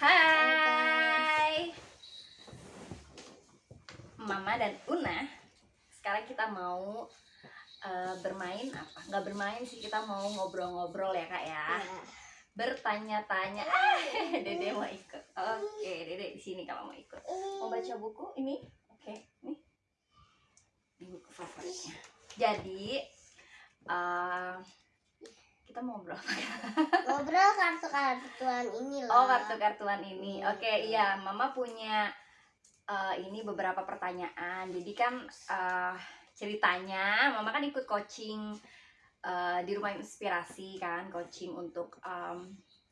Hai. Mama dan Una Sekarang kita mau uh, bermain apa? Nggak bermain sih, kita mau ngobrol-ngobrol ya kak ya. Bertanya-tanya. Ah, Dede mau ikut. Oke, Dede di sini kalau mau ikut. Mau baca buku? Ini? Oke, nih Ini buku favoritnya. Jadi uh, kita mau ngobrol ngobrol kartu-kartuan ini loh Oh kartu-kartuan ini. Oke okay, iya, Mama punya uh, ini beberapa pertanyaan. Jadi kan uh, ceritanya, Mama kan ikut coaching uh, di rumah inspirasi kan, coaching untuk um,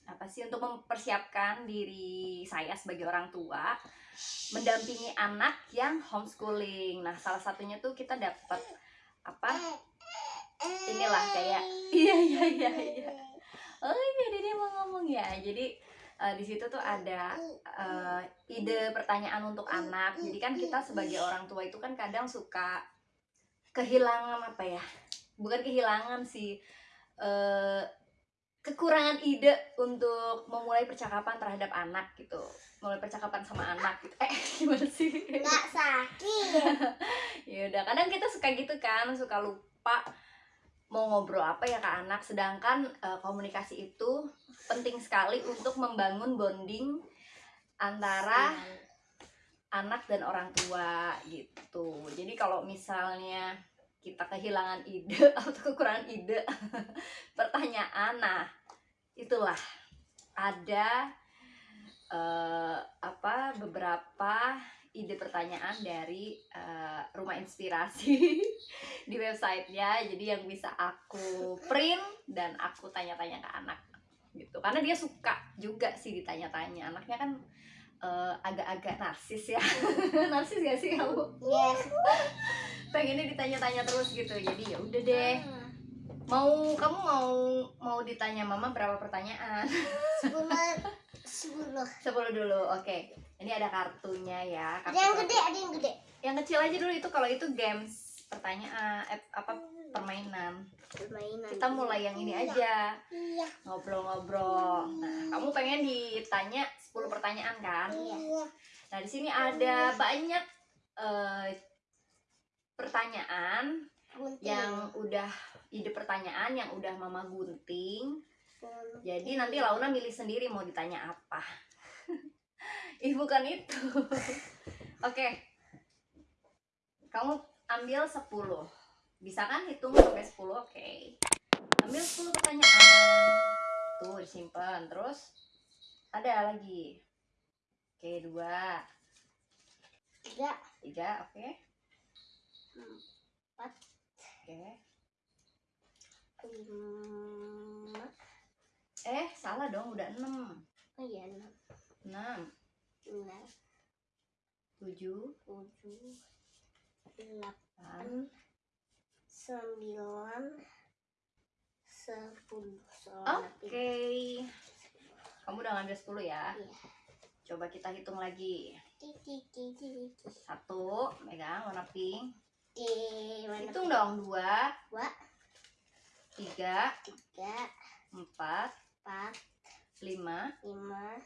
apa sih untuk mempersiapkan diri saya sebagai orang tua mendampingi anak yang homeschooling. Nah salah satunya tuh kita dapat apa inilah kayak iya iya iya iya oh iya dia mau ngomong ya. Jadi uh, di situ tuh ada uh, ide pertanyaan untuk anak. Jadi kan kita sebagai orang tua itu kan kadang suka kehilangan apa ya? Bukan kehilangan sih uh, kekurangan ide untuk memulai percakapan terhadap anak gitu. Mulai percakapan sama anak gitu. Eh gimana sih? Nggak sakit. Ya udah kadang kita suka gitu kan suka lupa mau ngobrol apa ya ke anak? Sedangkan uh, komunikasi itu penting sekali untuk membangun bonding antara anak dan orang tua gitu. Jadi kalau misalnya kita kehilangan ide atau kekurangan ide pertanyaan nah itulah. Ada uh, apa beberapa ide pertanyaan dari uh, rumah inspirasi di websitenya. Jadi yang bisa aku print dan aku tanya-tanya ke anak gitu. Karena dia suka juga sih ditanya-tanya. Anaknya kan uh, agak-agak narsis ya. Narsis gak sih kamu? Yes. pengennya ditanya-tanya terus gitu. Jadi ya udah deh. Mau kamu mau mau ditanya mama berapa pertanyaan sepuluh. Sepuluh dulu oke. Okay. ini ada kartunya ya kartu ada yang gede ada yang gede. Yang kecil aja dulu itu kalau itu games pertanyaan eh, apa permainan. Permainan. Kita mulai yang ini aja. Iya. ngobrol-ngobrol. Nah kamu pengen ditanya 10 pertanyaan kan? Iya. nah di sini ada banyak uh, pertanyaan gunting. yang udah ide pertanyaan yang udah mama gunting jadi nanti Launa milih sendiri mau ditanya apa. Ih bukan itu. Oke. Okay. Kamu ambil 10. Bisa kan hitung sampai 10? Oke. Okay. Ambil 10 pertanyaan. Tuh disimpan. Terus ada lagi. Oke, okay, dua. Tiga. Tiga, oke. Okay. Empat. Oke. Okay. Lima Eh, salah dong, udah 6. Oh iya, 6. 6. 9. 7. 7. 8. 9. 10. Oke. Okay. Kamu udah ngambil 10 ya? Iya. Coba kita hitung lagi. Satu, megang warna pink. Hitung dong, dua. Dua. Tiga. Tiga. Empat empat. Lima. Lima.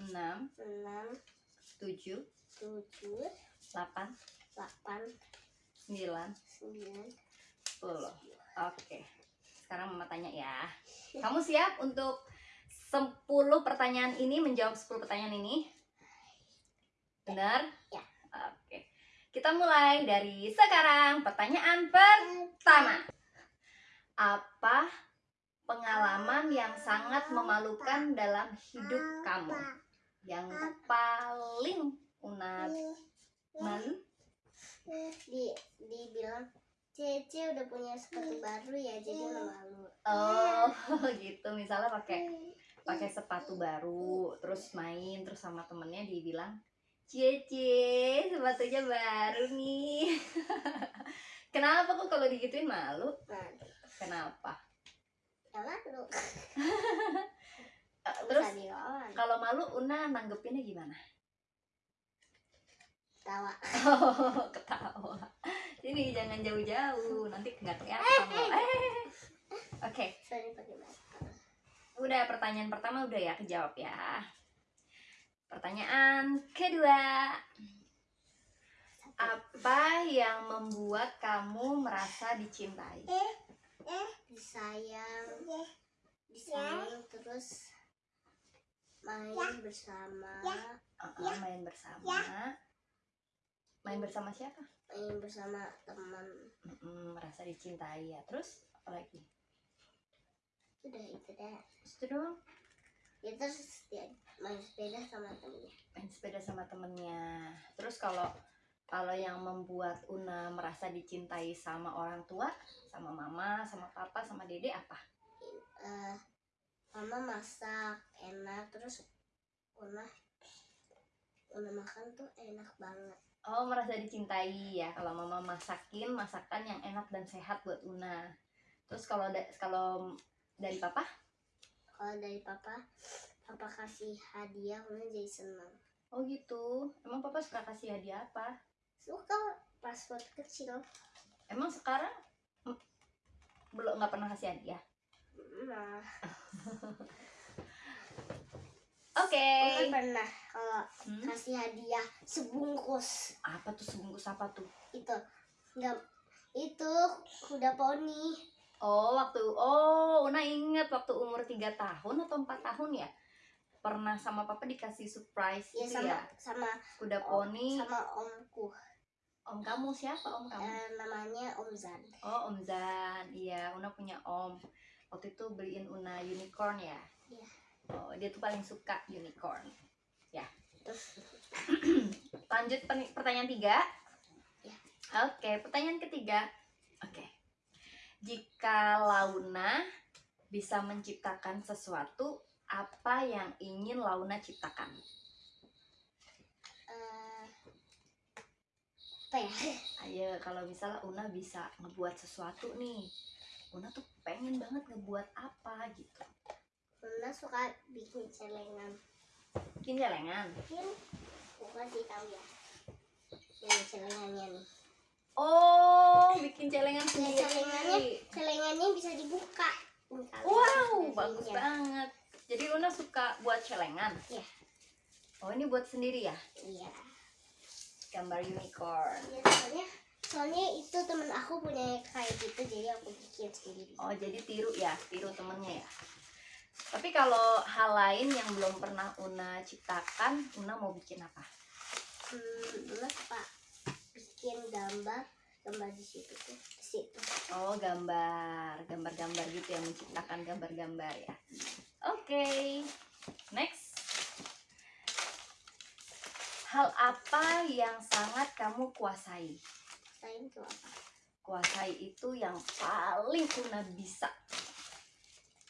Enam. Enam. Tujuh. Tujuh. Delapan. Delapan. Sembilan. Sembilan. Sepuluh. Oke. Sekarang mama tanya ya. Kamu siap untuk sepuluh pertanyaan ini menjawab sepuluh pertanyaan ini? Benar? Ya. Oke. Kita mulai dari sekarang. Pertanyaan pertama. Apa pengalaman yang sangat memalukan dalam hidup kamu. Yang paling unat malu di dibilang Cece udah punya sepatu baru ya jadi malu oh gitu. Misalnya pakai pakai sepatu baru terus main terus sama temennya dibilang Cece sepatunya baru nih. Kenapa kok kalau digituin malu. Kenapa malu terus kalau malu Una nanggepinnya gimana ketawa oh, ketawa ini jangan jauh-jauh nanti nggak kelihatan loh eh. oke okay. udah pertanyaan pertama udah ya kejawab ya pertanyaan kedua. Apa yang membuat kamu merasa dicintai? Disayang disayang terus main bersama Uh-uh, main bersama. Main bersama siapa? main bersama teman merasa dicintai ya. Terus apa lagi? udah itu deh Itu doang. ya terus dia main sepeda sama temennya Main sepeda sama temennya. Terus kalau kalau yang membuat Una merasa dicintai sama orang tua, sama mama, sama papa, sama dede apa? Eh, mama masak enak terus Una Una makan tuh enak banget Oh, merasa dicintai ya kalau mama masakin masakan yang enak dan sehat buat Una. Terus kalau da- kalau dari papa? kalau dari papa papa kasih hadiah Una jadi senang Oh gitu. Emang papa suka kasih hadiah apa? Suka pas waktu kecil. Emang sekarang? Belum nggak pernah kasih hadiah? nah Oke. Una pernah kalau Hmm? kasih hadiah sebungkus. Apa tuh sebungkus? Apa tuh? itu. Nggak itu kuda poni. Oh waktu oh Una inget waktu umur 3 tahun atau empat tahun ya? Pernah sama papa dikasih surprise ya gitu sama ya? sama kuda om- poni. sama omku om kamu siapa om kamu Eh, namanya Om Zan Oh, Om Zan. Iya, Una punya Om. Waktu itu beliin Una unicorn ya. Iya. Oh, dia tuh paling suka unicorn. Ya. Lanjut pen- pertanyaan tiga. Iya. Oke, pertanyaan ketiga. Oke. Jika Launa bisa menciptakan sesuatu, apa yang ingin Launa ciptakan? Eh, apa ya Ayo, kalau misalnya Una bisa ngebuat sesuatu nih, Una tuh pengen banget ngebuat apa gitu. Luna suka bikin celengan Bikin celengan. bikin aku kasih tahu ya ini celengannya nih Oh, bikin celengan Ya, sendiri. celengannya celengannya bisa dibuka Wow, bisa bagus lihat. banget. Jadi Una suka buat celengan. Iya. Oh, ini buat sendiri ya? iya Gambar unicorn. Ya, soalnya soalnya itu temen aku punya kayak gitu jadi aku bikin sendiri Oh, jadi tiru ya, tiru temennya ya. Tapi kalau hal lain yang belum pernah Una ciptakan, Una mau bikin apa? hmm, Luna suka bikin gambar gambar di situ tuh di situ Oh, gambar, gambar-gambar gitu ya, menciptakan gambar-gambar ya. Oke, next. Hal apa yang sangat kamu kuasai? selain itu apa Kuasai itu yang paling Una bisa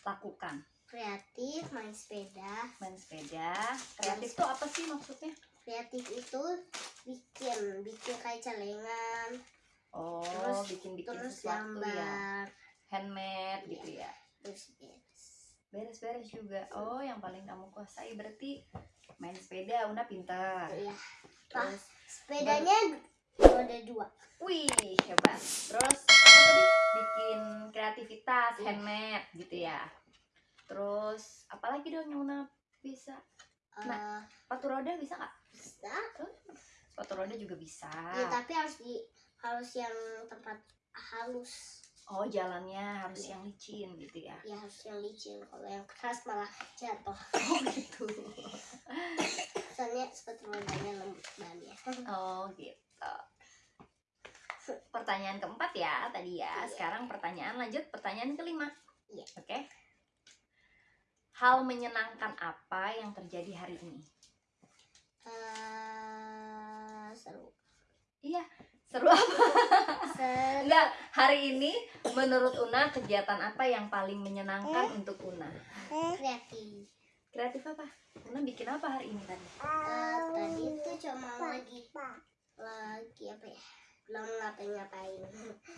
lakukan. kreatif main sepeda Main sepeda. Kreatif tuh apa sih maksudnya? kreatif itu bikin bikin kayak celengan Oh, Terus- bikin-bikin terus sesuatu ya. gambar Handmade gitu ya. terus beres Beres-beres juga. Oh, yang paling kamu kuasai berarti main sepeda. Una pintar. iya Terus sepedanya roda dua Wih, hebat. Terus tadi? Bikin kreativitas, Iya. handmade gitu ya. Terus apalagi dong yang Una bisa? Eh, Sepatu roda bisa nggak? bisa Sepatu roda juga bisa. ya tapi harus di harus yang tempat halus Oh, jalannya harus Iya. yang licin gitu ya. ya harus yang licin kalau yang keras malah jatuh Oh, gitu. soalnya sepatu rodanya lembut bannya Oh, gitu. Pertanyaan keempat ya tadi ya. Iya. Sekarang pertanyaan lanjut pertanyaan kelima. Iya. Oke. Hal menyenangkan apa yang terjadi hari ini? Eh, seru Iya, seru apa? seru Enggak, hari ini menurut Una kegiatan apa yang paling menyenangkan untuk Una? kreatif Kreatif apa? Una bikin apa hari ini tadi? Eh, tadi itu cuma lagi lagi apa ya belum ngapain-ngapain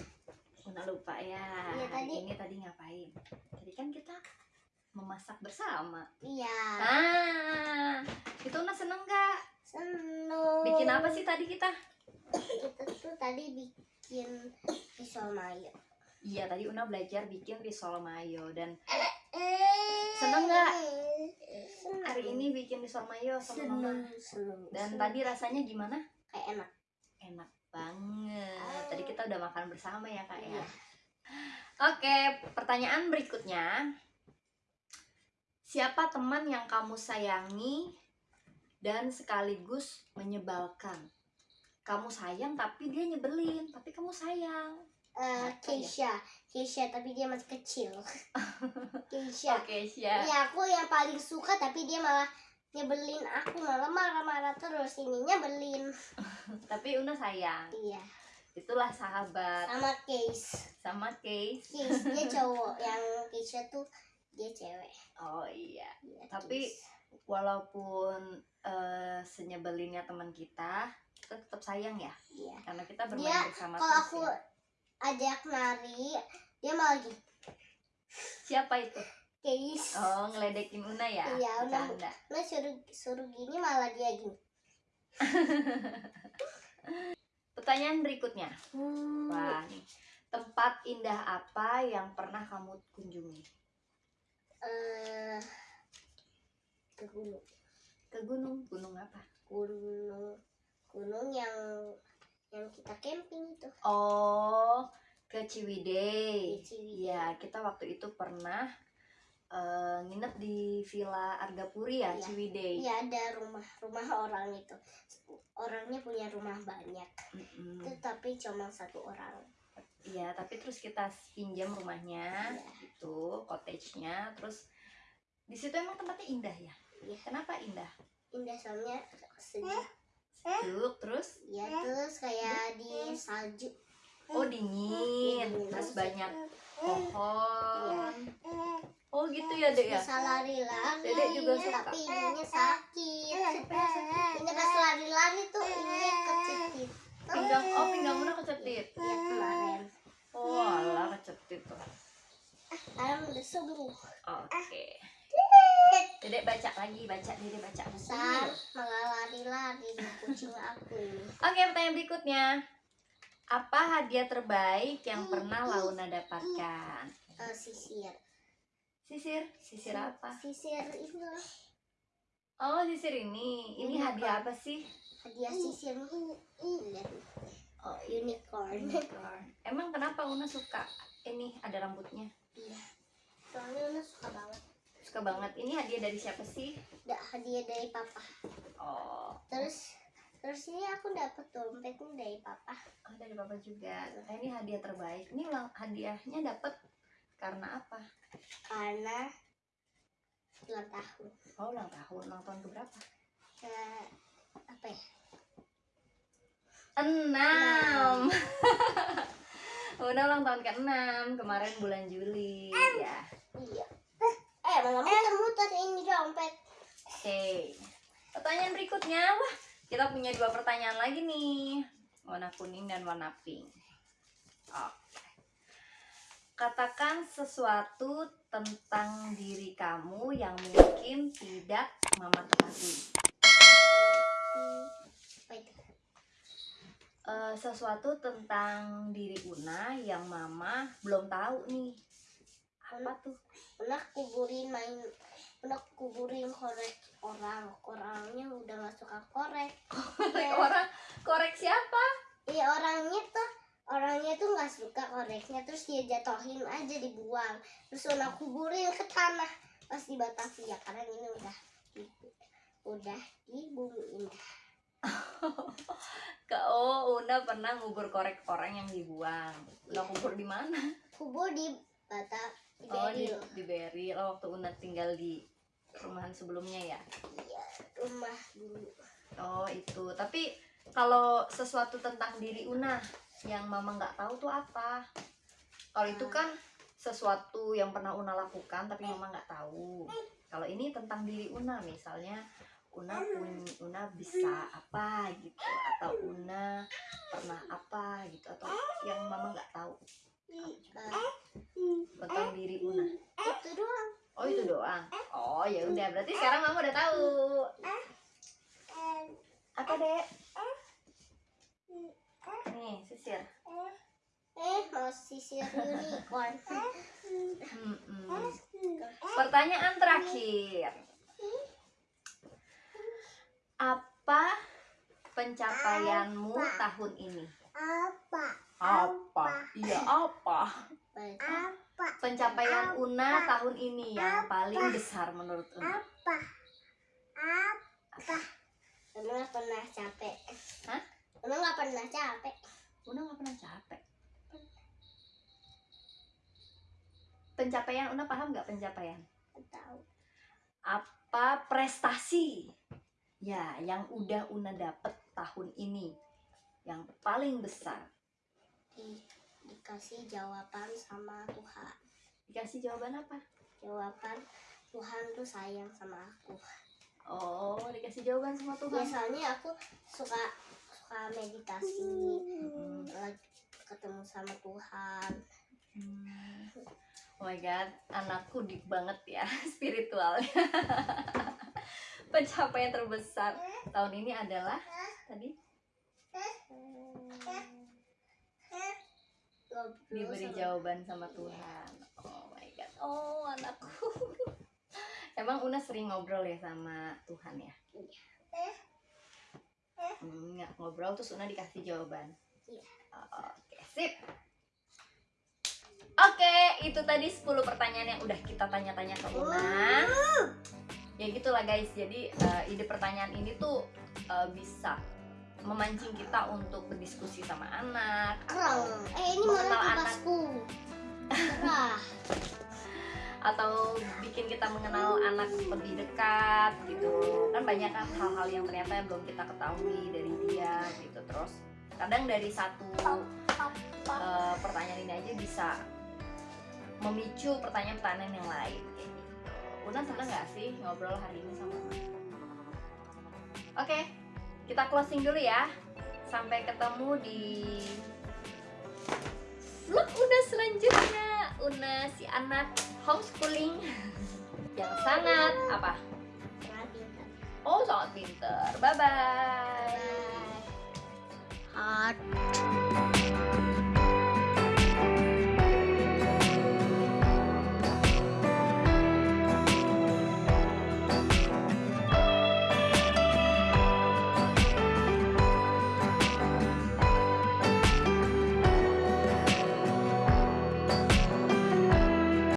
Una lupa ya. Iya, hari tadi. ini tadi ngapain? Tadi kan kita memasak bersama. iya Ah, itu Una seneng gak? Seneng Bikin apa sih tadi kita? kita tuh tadi bikin pisau mayo Iya, tadi Una belajar bikin risol mayo dan seneng nggak? hari ini bikin risol mayo sama mama. seneng seneng Dan seneng. tadi rasanya gimana? kayak enak Enak banget. Tadi kita udah makan bersama ya kak ya. Iya. Oke, pertanyaan berikutnya. Siapa teman yang kamu sayangi dan sekaligus menyebalkan? Kamu sayang tapi dia nyebelin, tapi kamu sayang. Eh, Apa ya? Keisha Keisha tapi dia masih kecil Keisha Oke, siap. Iya aku yang paling suka tapi dia malah nyebelin aku malah marah-marah terus ini nyebelin Tapi Una sayang. iya Itulah sahabat sama Case sama Case. Case dia cowok yang Keisha tuh dia cewek Oh iya. Iya, Tapi- Case. Walaupun eh, senyebelinnya teman kita, kita tetap sayang ya. iya Karena kita bermain Dia, bersama kalau terus aku ya. ajak nari dia malah gitu Siapa itu? Case Oh, ngeledekin Una ya? Iya, Una. Nah suruh suruh gini malah dia gini Pertanyaan berikutnya. Hmm. Wah, nih. Tempat indah apa yang pernah kamu kunjungi? eh ke gunung Ke gunung. Gunung apa? gunung gunung yang yang kita camping itu Oh, ke Ciwidey. Iya, kita waktu itu pernah eh, nginep di Villa Argapuri ya, Iya. Ciwidey. Iya ada rumah rumah orang itu orangnya punya rumah banyak Mm-mm. tetapi cuma satu orang Iya, tapi terus kita pinjam rumahnya, Iya. gitu, cottage-nya, terus di situ emang tempatnya indah ya. Iya. Kenapa indah? indah soalnya sejuk Sejuk, terus? Ya terus kayak di salju. Oh dingin, Dingin. terus banyak pohon. Oh gitu ya dek ya. bisa lari-lari Dedek juga suka. tapi ininya sakit. Ini pas lari-lari tuh ininya kecetit Pinggang, oh pinggang Una kecetit. ya kemarin. Oh alah kecetit tuh. sekarang udah sembuh Oke. Dedek baca lagi, baca dedek baca besar malah lari-lari di kucing aku ini Oke, pertanyaan berikutnya. Apa hadiah terbaik yang pernah Launa dapatkan? Eh, sisir Sisir, sisir apa? sisir itu loh. Oh, sisir ini. Ini Ini hadiah apa? sih? hadiah sisir Oh, unicorn unicorn. Emang kenapa Una suka ini ada rambutnya? iya soalnya Una suka banget Suka banget. Ini hadiah dari siapa sih? da hadiah dari papa Oh, terus terus ini aku dapat dompetnya dari papa oh dari papa juga. Nah, ini hadiah terbaik. Ini ulang hadiahnya dapat karena apa? karena ulang tahun Oh, ulang tahun. Ulang tahun keberapa? Eh, apa ya Enam. Una ulang tahun ke-6 kemarin bulan Juli ya. iya eh malah muter-muter ini dompet Oke. Pertanyaan berikutnya, wah kita punya dua pertanyaan lagi nih, warna kuning dan warna pink. Oke. Katakan sesuatu tentang diri kamu yang mungkin tidak mama ketahui. Eh, sesuatu tentang diri Una yang mama belum tahu nih. Apa tuh? pernah kuburin main pernah kuburin korek orang orangnya udah gak suka korek Korek Iya. orang, korek siapa? iya orangnya tuh orangnya tuh nggak suka koreknya terus dia jatohin aja dibuang terus Una kuburin ke tanah pas di Batavia karena ini udah udah di bumi indah Ke oh, Una pernah ngubur korek orang yang dibuang. Una kubur di mana? kubur di Bata Oh di, di Beril. Oh, waktu Una tinggal di rumahan sebelumnya ya. iya rumah dulu. Oh itu. Tapi kalau sesuatu tentang diri Una yang Mama nggak tahu tuh apa? Kalau itu kan sesuatu yang pernah Una lakukan tapi Mama nggak tahu. Kalau ini tentang diri Una misalnya Una pun Una bisa apa gitu? Atau Una pernah apa gitu? Atau yang Mama nggak tahu Eh, tentang diri Una. itu doang Oh itu doang. Oh ya udah berarti sekarang Mama udah tahu. Apa dek? Nih sisir. eh mau sisir unicorn. Pertanyaan terakhir. Apa pencapaianmu Apa? tahun ini? Apa? Apa? Iya, apa? Apa? Pencapaian Una tahun ini yang paling besar menurut Una. Apa? Apa? Una nggak pernah capek. Hah? Una nggak pernah capek. Una nggak pernah capek. Pencapaian Una paham nggak pencapaian? Tahu. Apa prestasi? Ya, yang udah Una dapet tahun ini yang paling besar. Di, dikasih jawaban sama Tuhan. Dikasih jawaban apa? Jawaban Tuhan tuh sayang sama aku. Oh, dikasih jawaban sama Tuhan. Biasanya aku suka suka meditasi, Hmm. lagi ketemu sama Tuhan. Hmm. Oh my god, anakku deep banget ya spiritualnya. Pencapaian terbesar tahun ini adalah tadi Ngobrol diberi sama- jawaban sama Tuhan. Oh my god, oh anakku. Emang Una sering ngobrol ya sama Tuhan ya? Hmm, nggak ngobrol terus Una dikasih jawaban. Iya. Oke, sip. Oke, itu tadi 10 pertanyaan yang udah kita tanya-tanya ke Una. Ya gitulah guys. Jadi eh, ide pertanyaan ini tuh eh, bisa memancing kita untuk berdiskusi sama anak Kerang. atau Eh ini Mengenal anak. atau bikin kita mengenal anak lebih dekat gitu kan banyak kan hal-hal yang ternyata belum kita ketahui dari dia gitu terus kadang dari satu eh, pertanyaan ini aja bisa memicu pertanyaan-pertanyaan yang lain kayak gitu. Una seneng gak sih ngobrol hari ini sama? Oke, kita closing dulu ya. Sampai ketemu di vlog Una selanjutnya. Una si anak homeschooling yang sangat apa? Sangat pintar. Oh sangat pinter. Bye bye. Bye. Heart.